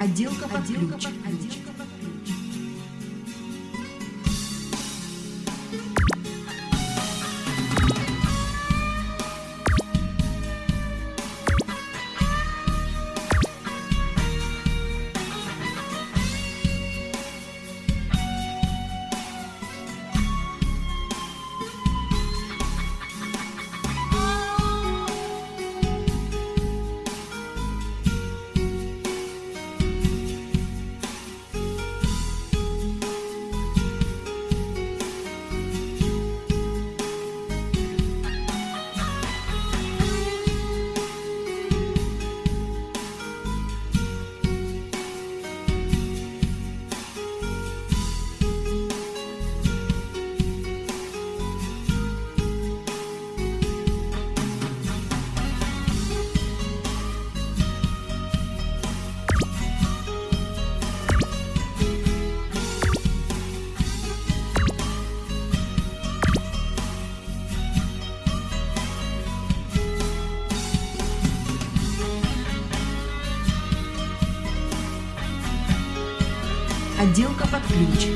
Отделка под ключ. Отделка под ключ.